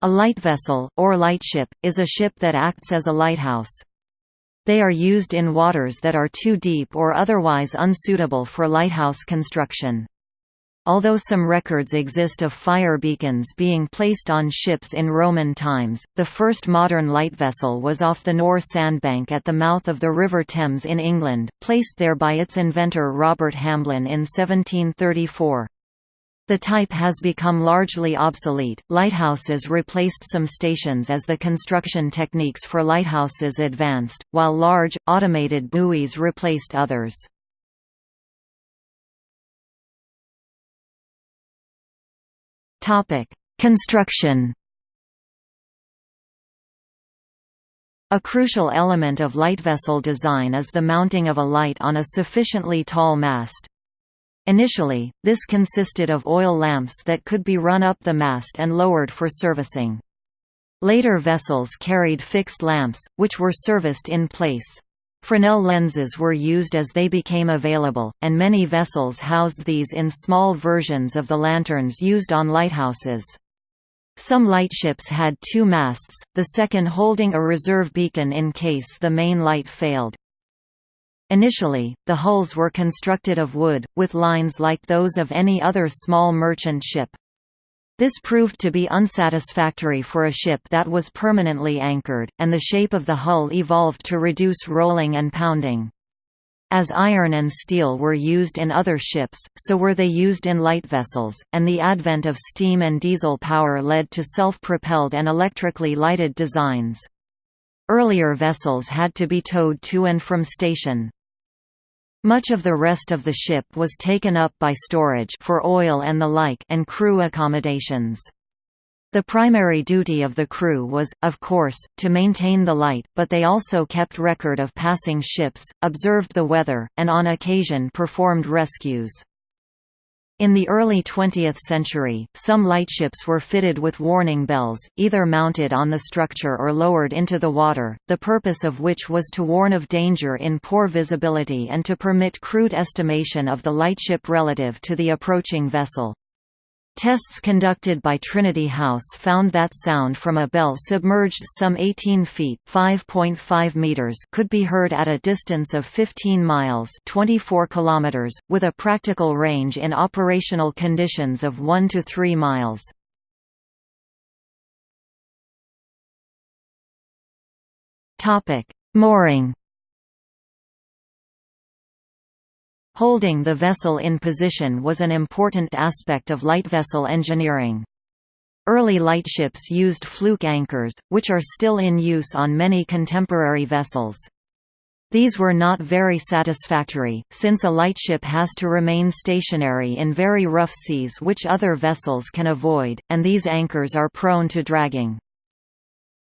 A light vessel, or lightship, is a ship that acts as a lighthouse. They are used in waters that are too deep or otherwise unsuitable for lighthouse construction. Although some records exist of fire beacons being placed on ships in Roman times, the first modern light vessel was off the Nore sandbank at the mouth of the River Thames in England, placed there by its inventor Robert Hamblin in 1734. The type has become largely obsolete. Lighthouses replaced some stations as the construction techniques for lighthouses advanced, while large, automated buoys replaced others. Construction A crucial element of light vessel design is the mounting of a light on a sufficiently tall mast. Initially, this consisted of oil lamps that could be run up the mast and lowered for servicing. Later vessels carried fixed lamps, which were serviced in place. Fresnel lenses were used as they became available, and many vessels housed these in small versions of the lanterns used on lighthouses. Some lightships had two masts, the second holding a reserve beacon in case the main light failed. Initially, the hulls were constructed of wood, with lines like those of any other small merchant ship. This proved to be unsatisfactory for a ship that was permanently anchored, and the shape of the hull evolved to reduce rolling and pounding. As iron and steel were used in other ships, so were they used in light vessels, and the advent of steam and diesel power led to self-propelled and electrically lighted designs. Earlier vessels had to be towed to and from station. Much of the rest of the ship was taken up by storage for oil and the like and crew accommodations. The primary duty of the crew was, of course, to maintain the light, but they also kept record of passing ships, observed the weather, and on occasion performed rescues. In the early 20th century, some lightships were fitted with warning bells, either mounted on the structure or lowered into the water, the purpose of which was to warn of danger in poor visibility and to permit crude estimation of the lightship relative to the approaching vessel. Tests conducted by Trinity House found that sound from a bell submerged some 18 feet (5.5 meters) could be heard at a distance of 15 miles (24 kilometers), with a practical range in operational conditions of 1 to 3 miles. Topic: Mooring Holding the vessel in position was an important aspect of light vessel engineering. Early lightships used fluke anchors, which are still in use on many contemporary vessels. These were not very satisfactory, since a lightship has to remain stationary in very rough seas which other vessels can avoid, and these anchors are prone to dragging.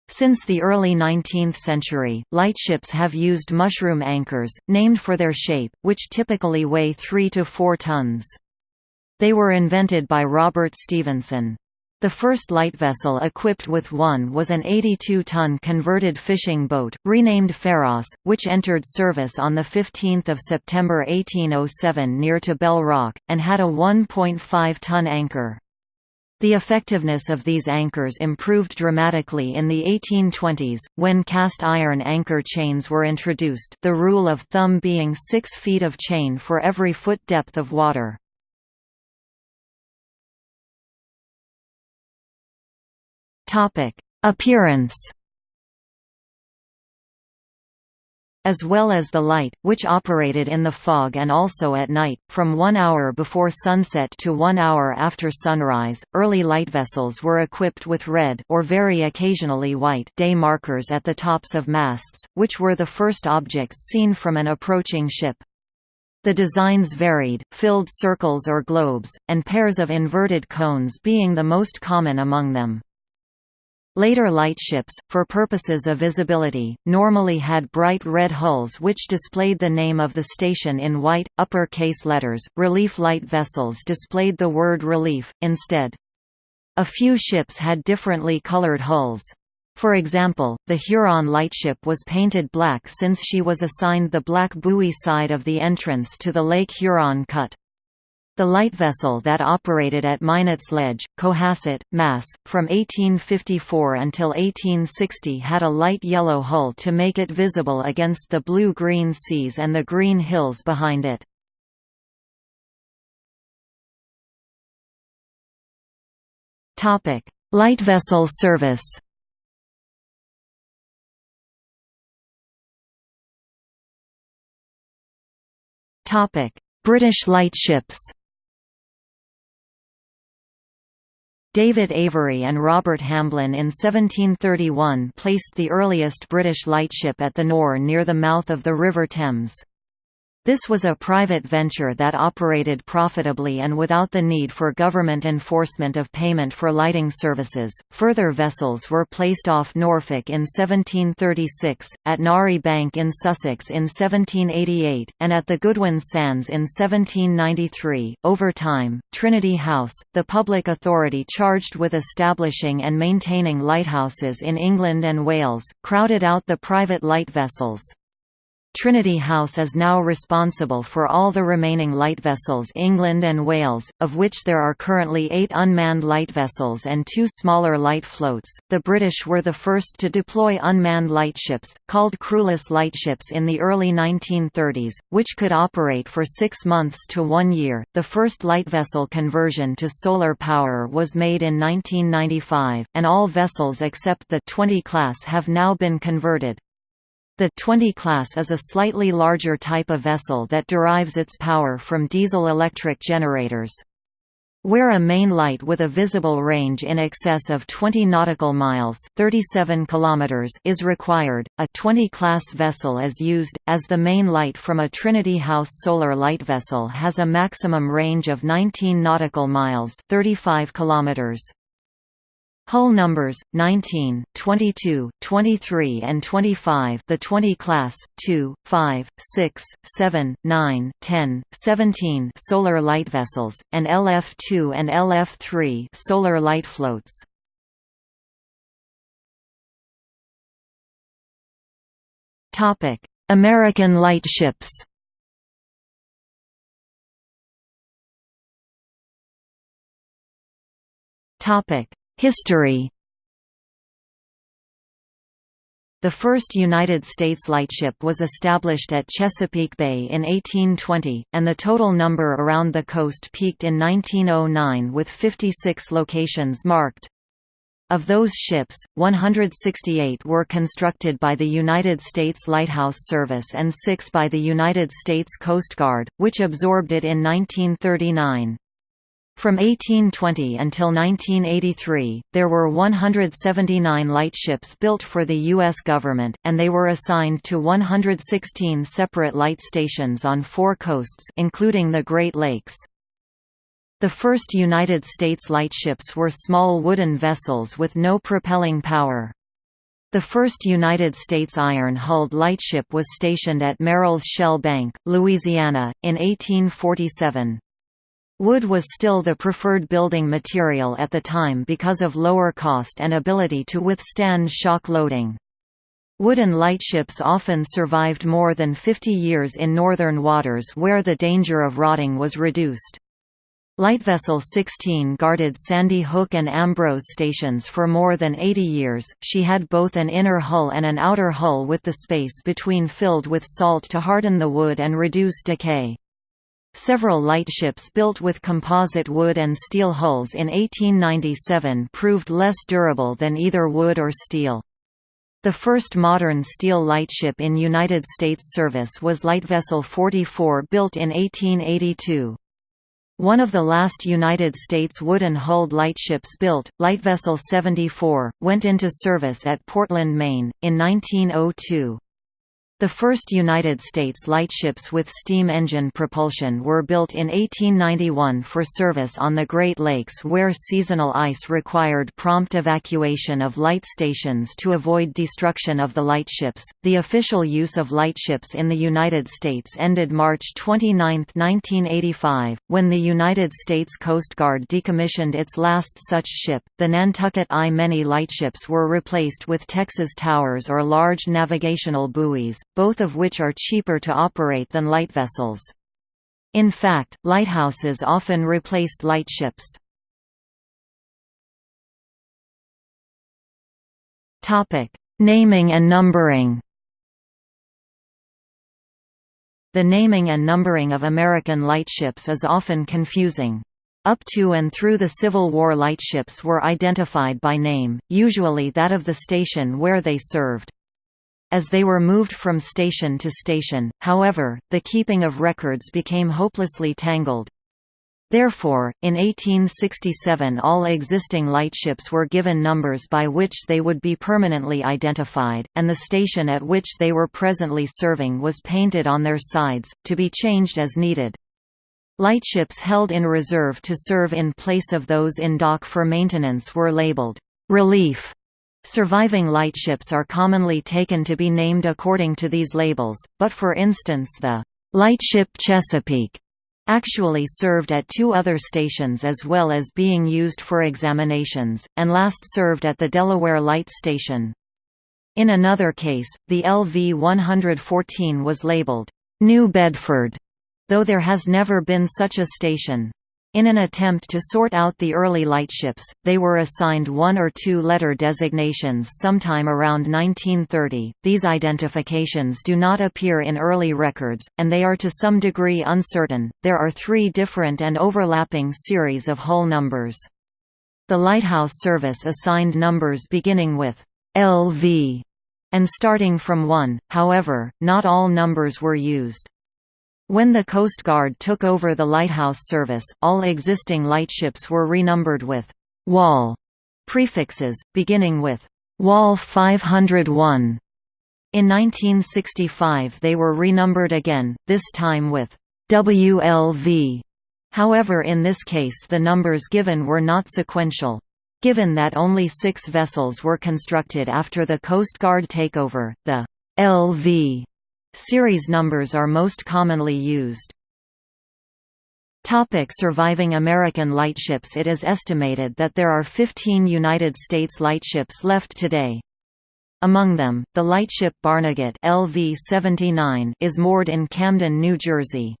Since the early 19th century, lightships have used mushroom anchors, named for their shape, which typically weigh 3 to 4 tons. They were invented by Robert Stevenson. The first light vessel equipped with one was an 82-ton converted fishing boat, renamed Pharos, which entered service on 15 September 1807 near to Bell Rock, and had a 1.5-ton anchor. The effectiveness of these anchors improved dramatically in the 1820s, when cast iron anchor chains were introduced the rule of thumb being 6 feet of chain for every foot depth of water. Appearance as well as the light, which operated in the fog and also at night, from one hour before sunset to one hour after sunrise. Early light vessels were equipped with red or very occasionally white day markers at the tops of masts, which were the first objects seen from an approaching ship. The designs varied, filled circles or globes, and pairs of inverted cones being the most common among them. Later lightships, for purposes of visibility, normally had bright red hulls which displayed the name of the station in white, upper-case letters. Relief light vessels displayed the word relief, instead. A few ships had differently colored hulls. For example, the Huron lightship was painted black since she was assigned the black buoy side of the entrance to the Lake Huron cut. The light vessel that operated at Minots Ledge, Cohasset, Mass., from 1854 until 1860 had a light yellow hull to make it visible against the blue-green seas and the green hills behind it. Light vessel service British lightships David Avery and Robert Hamblin in 1731 placed the earliest British lightship at the Nore near the mouth of the River Thames. This was a private venture that operated profitably and without the need for government enforcement of payment for lighting services. Further vessels were placed off Norfolk in 1736, at Narre Bank in Sussex in 1788, and at the Goodwin Sands in 1793. Over time, Trinity House, the public authority charged with establishing and maintaining lighthouses in England and Wales, crowded out the private light vessels. Trinity House is now responsible for all the remaining light vessels England and Wales, of which there are currently eight unmanned light vessels and two smaller light floats. The British were the first to deploy unmanned lightships, called crewless lightships in the early 1930s, which could operate for six months to one year. The first light vessel conversion to solar power was made in 1995, and all vessels except the 20 class have now been converted. The 20 class is a slightly larger type of vessel that derives its power from diesel-electric generators. Where a main light with a visible range in excess of 20 nautical miles 37 kilometers is required, a 20-class vessel is used, as the main light from a Trinity House solar light vessel has a maximum range of 19 nautical miles 35 kilometers. Hull numbers 19, 22, 23 and 25 the 20 class 2, 5, 6, 7, 9, 10, 17 solar light vessels and LF2 and LF3 solar light floats. Topic: American lightships. Topic: History The first United States lightship was established at Chesapeake Bay in 1820, and the total number around the coast peaked in 1909 with 56 locations marked. Of those ships, 168 were constructed by the United States Lighthouse Service and six by the United States Coast Guard, which absorbed it in 1939. From 1820 until 1983, there were 179 lightships built for the U.S. government, and they were assigned to 116 separate light stations on four coasts including the Great Lakes. The first United States lightships were small wooden vessels with no propelling power. The first United States iron-hulled lightship was stationed at Merrill's Shell Bank, Louisiana, in 1847. Wood was still the preferred building material at the time because of lower cost and ability to withstand shock loading. Wooden lightships often survived more than 50 years in northern waters where the danger of rotting was reduced. Lightvessel 16 guarded Sandy Hook and Ambrose stations for more than 80 years. She had both an inner hull and an outer hull with the space between filled with salt to harden the wood and reduce decay. Several lightships built with composite wood and steel hulls in 1897 proved less durable than either wood or steel. The first modern steel lightship in United States service was Lightvessel 44 built in 1882. One of the last United States wooden-hulled lightships built, Lightvessel 74, went into service at Portland, Maine, in 1902. The first United States lightships with steam engine propulsion were built in 1891 for service on the Great Lakes where seasonal ice required prompt evacuation of light stations to avoid destruction of the lightships. The official use of lightships in the United States ended March 29, 1985, when the United States Coast Guard decommissioned its last such ship. The Nantucket I. Many lightships were replaced with Texas towers or large navigational buoys, both of which are cheaper to operate than light vessels. In fact, lighthouses often replaced lightships. Naming and numbering The naming and numbering of American lightships is often confusing. Up to and through the Civil War lightships were identified by name, usually that of the station where they served. As they were moved from station to station, however, the keeping of records became hopelessly tangled. Therefore, in 1867 all existing lightships were given numbers by which they would be permanently identified, and the station at which they were presently serving was painted on their sides, to be changed as needed. Lightships held in reserve to serve in place of those in dock for maintenance were labeled, "'Relief' Surviving lightships are commonly taken to be named according to these labels, but for instance the "'Lightship Chesapeake' actually served at two other stations as well as being used for examinations, and last served at the Delaware Light Station. In another case, the LV-114 was labeled, "'New Bedford' though there has never been such a station. In an attempt to sort out the early lightships, they were assigned one or two letter designations sometime around 1930. These identifications do not appear in early records, and they are to some degree uncertain. There are three different and overlapping series of hull numbers. The Lighthouse Service assigned numbers beginning with LV and starting from 1, however, not all numbers were used. When the Coast Guard took over the lighthouse service, all existing lightships were renumbered with «Wall» prefixes, beginning with «Wall 501». In 1965 they were renumbered again, this time with «WLV». However in this case the numbers given were not sequential. Given that only six vessels were constructed after the Coast Guard takeover, the «LV» Series numbers are most commonly used. Topic surviving American lightships It is estimated that there are 15 United States lightships left today. Among them, the lightship Barnegat LV-79 is moored in Camden, New Jersey.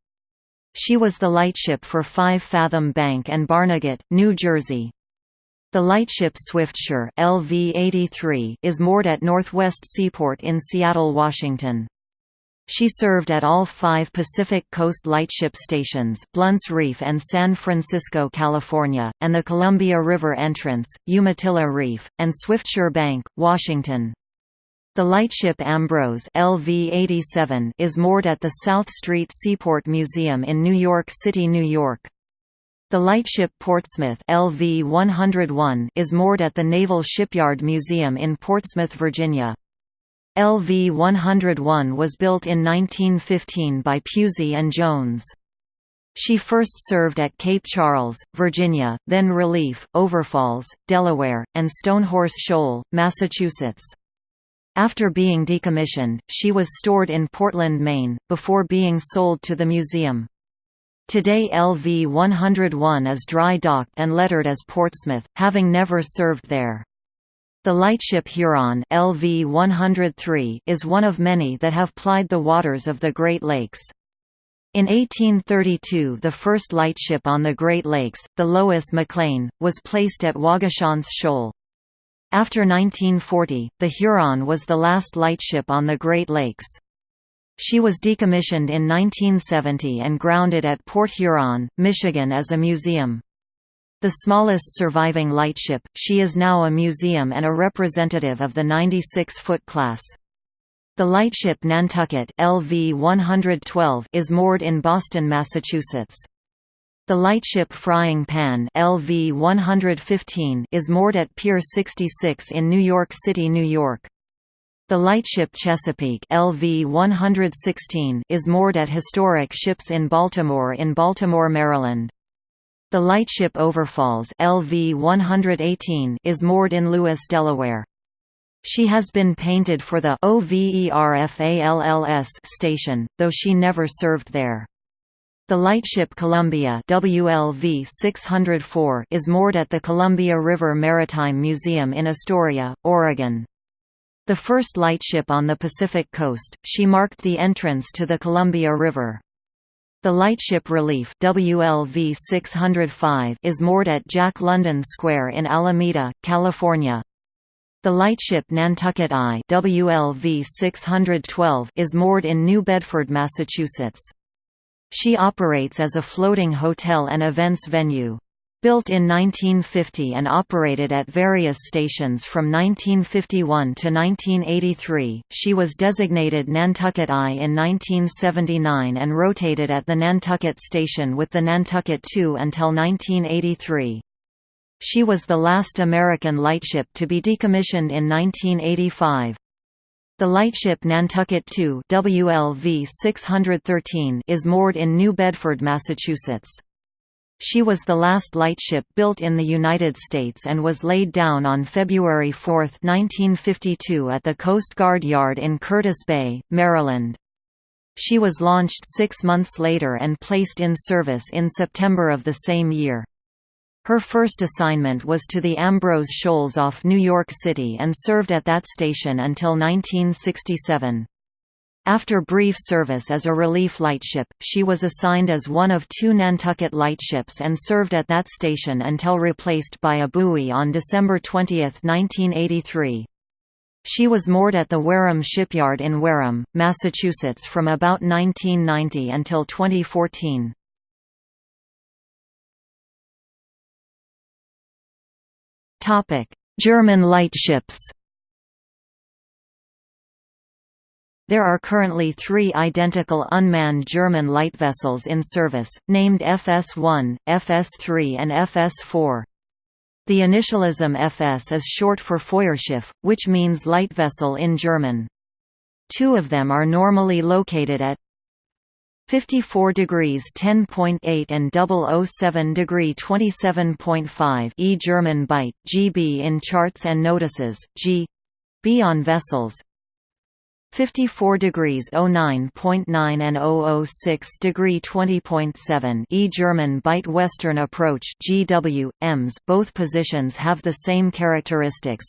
She was the lightship for Five Fathom Bank and Barnegat, New Jersey. The lightship Swiftsure LV-83 is moored at Northwest Seaport in Seattle, Washington. She served at all five Pacific Coast Lightship stations Blunt's Reef and San Francisco, California, and the Columbia River Entrance, Umatilla Reef, and Swiftsure Bank, Washington. The lightship Ambrose LV-87 is moored at the South Street Seaport Museum in New York City, New York. The lightship Portsmouth LV-101 is moored at the Naval Shipyard Museum in Portsmouth, Virginia. LV-101 was built in 1915 by Pusey and Jones. She first served at Cape Charles, Virginia, then Relief, Overfalls, Delaware, and Stonehorse Shoal, Massachusetts. After being decommissioned, she was stored in Portland, Maine, before being sold to the museum. Today LV-101 is dry docked and lettered as Portsmouth, having never served there. The lightship Huron LV-103 is one of many that have plied the waters of the Great Lakes. In 1832 the first lightship on the Great Lakes, the Lois McLane, was placed at Waugoshance Shoal. After 1940, the Huron was the last lightship on the Great Lakes. She was decommissioned in 1970 and grounded at Port Huron, Michigan as a museum. The smallest surviving lightship, she is now a museum and a representative of the 96-foot class. The lightship Nantucket LV 112 is moored in Boston, Massachusetts. The lightship Frying Pan LV 115 is moored at Pier 66 in New York City, New York. The lightship Chesapeake LV 116 is moored at historic ships in Baltimore in Baltimore, Maryland. The lightship Overfalls LV 118 is moored in Lewes, Delaware. She has been painted for the OVERFALLS station, though she never served there. The lightship Columbia WLV 604 is moored at the Columbia River Maritime Museum in Astoria, Oregon. The first lightship on the Pacific coast, she marked the entrance to the Columbia River. The lightship Relief WLV 605 is moored at Jack London Square in Alameda, California. The lightship Nantucket I WLV 612 is moored in New Bedford, Massachusetts. She operates as a floating hotel and events venue. Built in 1950 and operated at various stations from 1951 to 1983, she was designated Nantucket I in 1979 and rotated at the Nantucket station with the Nantucket II until 1983. She was the last American lightship to be decommissioned in 1985. The lightship Nantucket II WLV 613 is moored in New Bedford, Massachusetts. She was the last lightship built in the United States and was laid down on February 4, 1952 at the Coast Guard Yard in Curtis Bay, Maryland. She was launched six months later and placed in service in September of the same year. Her first assignment was to the Ambrose Shoals off New York City and served at that station until 1967. After brief service as a relief lightship, she was assigned as one of two Nantucket lightships and served at that station until replaced by a buoy on December 20, 1983. She was moored at the Wareham Shipyard in Wareham, Massachusetts from about 1990 until 2014. German lightships There are currently three identical unmanned German light vessels in service, named FS-1, FS-3 and FS-4. The initialism FS is short for Feuerschiff, which means light vessel in German. Two of them are normally located at 54 degrees 10.8 and 007 degree 27.5 E German Bight, GB in charts and notices, G B on vessels, 54 degrees 09.9 and 006 degree 20.7 E German Bight Western approach GW EMS both positions have the same characteristics.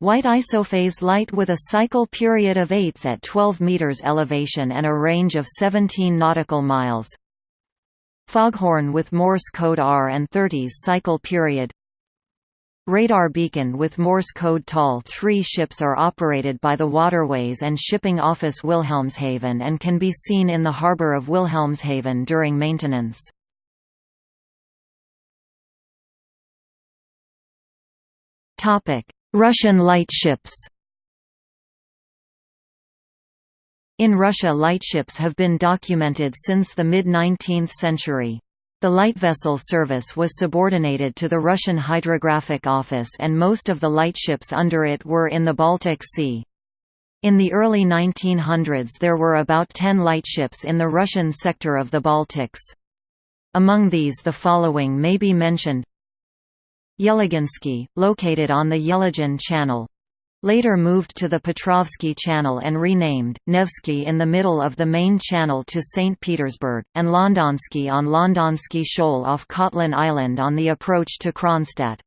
White isophase light with a cycle period of 8s at 12 meters elevation and a range of 17 nautical miles. Foghorn with Morse code R and 30s cycle period Radar beacon with Morse code TAL 3 ships are operated by the Waterways and Shipping Office Wilhelmshaven and can be seen in the harbour of Wilhelmshaven during maintenance. Russian lightships In Russia lightships have been documented since the mid-19th century. The light vessel service was subordinated to the Russian Hydrographic Office and most of the lightships under it were in the Baltic Sea. In the early 1900s there were about 10 lightships in the Russian sector of the Baltics. Among these the following may be mentioned Yelaginsky, located on the Yelagin Channel, Later moved to the Petrovsky Channel and renamed, Nevsky in the middle of the main channel to St. Petersburg, and Londonsky on Londonsky Shoal off Kotlin Island on the approach to Kronstadt.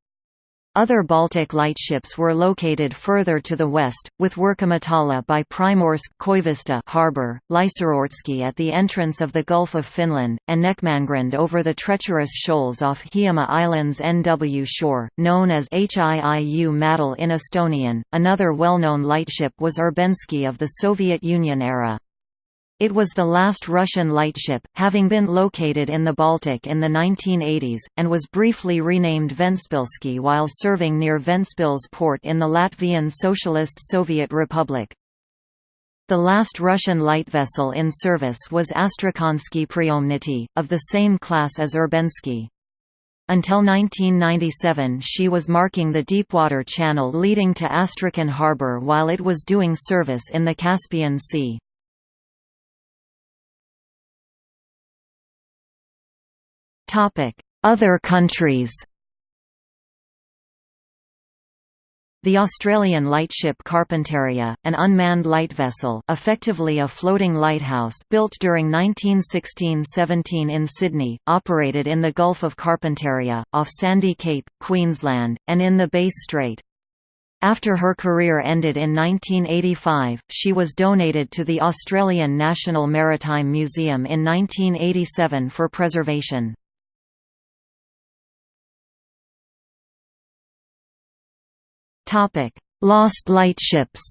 Other Baltic lightships were located further to the west, with Verkkomatala by Primorsk Koivisto harbor, Lysorotsky at the entrance of the Gulf of Finland, and Nekmangrund over the treacherous shoals off Hiiumaa Island's NW shore, known as Hiiu Madal in Estonian. Another well-known lightship was Irbensky of the Soviet Union era. It was the last Russian lightship, having been located in the Baltic in the 1980s, and was briefly renamed Ventspilsky while serving near Ventspils port in the Latvian Socialist Soviet Republic. The last Russian light vessel in service was Astrakhansky Priomnity, of the same class as Irbensky. Until 1997 she was marking the deepwater channel leading to Astrakhan harbor while it was doing service in the Caspian Sea. Other countries The Australian lightship Carpentaria, an unmanned light vessel effectively a floating lighthouse built during 1916–17 in Sydney, operated in the Gulf of Carpentaria, off Sandy Cape, Queensland, and in the Bass Strait. After her career ended in 1985, she was donated to the Australian National Maritime Museum in 1987 for preservation. Lost lightships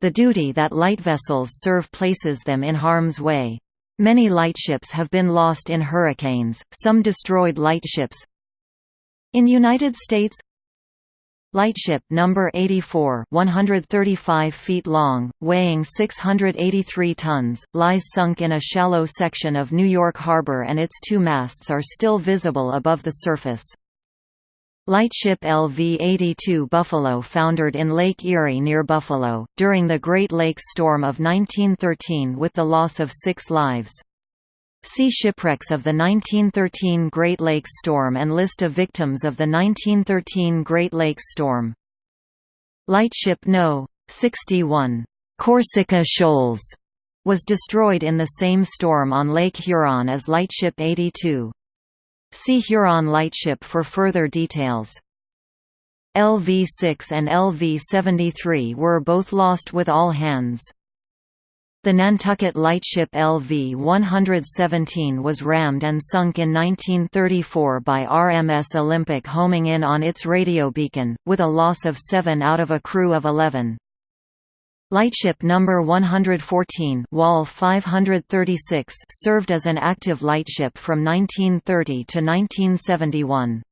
The duty that light vessels serve places them in harm's way. Many lightships have been lost in hurricanes, some destroyed lightships, in United States Lightship number 84, 135 feet long, weighing 683 tons, lies sunk in a shallow section of New York Harbor and its two masts are still visible above the surface. Lightship LV-82 Buffalo foundered in Lake Erie near Buffalo, during the Great Lakes Storm of 1913 with the loss of six lives. See Shipwrecks of the 1913 Great Lakes Storm and List of victims of the 1913 Great Lakes Storm. Lightship No. 61, Corsica Shoals, was destroyed in the same storm on Lake Huron as Lightship 82. See Huron Lightship for further details. LV-6 and LV-73 were both lost with all hands. The Nantucket lightship LV-117 was rammed and sunk in 1934 by RMS Olympic homing in on its radio beacon, with a loss of seven out of a crew of 11. Lightship number 114 Wall 536 served as an active lightship from 1930 to 1971.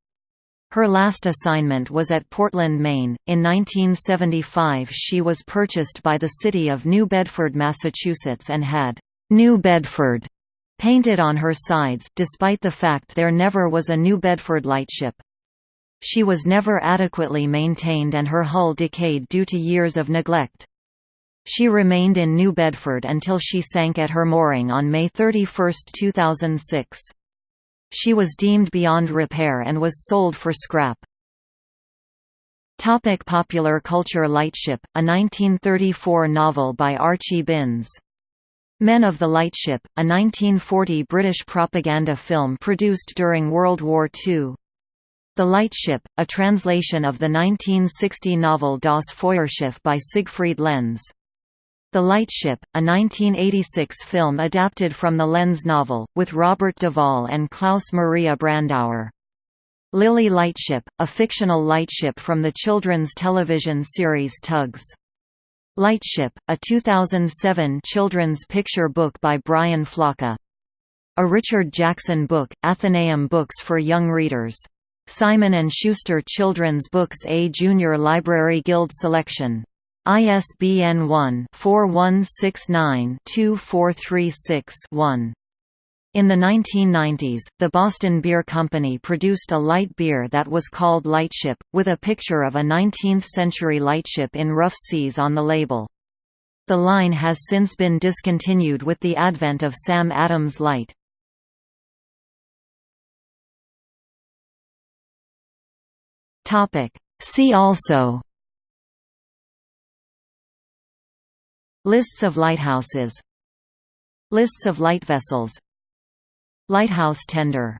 Her last assignment was at Portland, Maine. In 1975, she was purchased by the city of New Bedford, Massachusetts, and had New Bedford painted on her sides, despite the fact there never was a New Bedford lightship. She was never adequately maintained and her hull decayed due to years of neglect. She remained in New Bedford until she sank at her mooring on May 31, 2006. She was deemed beyond repair and was sold for scrap. Topic popular culture Lightship, a 1934 novel by Archie Binns. Men of the Lightship, a 1940 British propaganda film produced during World War II. The Lightship, a translation of the 1960 novel Das Feuerschiff by Siegfried Lenz. The Lightship, a 1986 film adapted from the Lenz novel, with Robert Duvall and Klaus Maria Brandauer. Lily Lightship, a fictional lightship from the children's television series Tugs. Lightship, a 2007 children's picture book by Brian Floca. A Richard Jackson book, Atheneum Books for Young Readers. Simon & Schuster Children's Books A Junior Library Guild Selection ISBN 1-4169-2436-1. In the 1990s, the Boston Beer Company produced a light beer that was called Lightship, with a picture of a 19th-century lightship in rough seas on the label. The line has since been discontinued with the advent of Sam Adams Light. See also Lists of lighthouses. Lists of light vessels. Lighthouse tender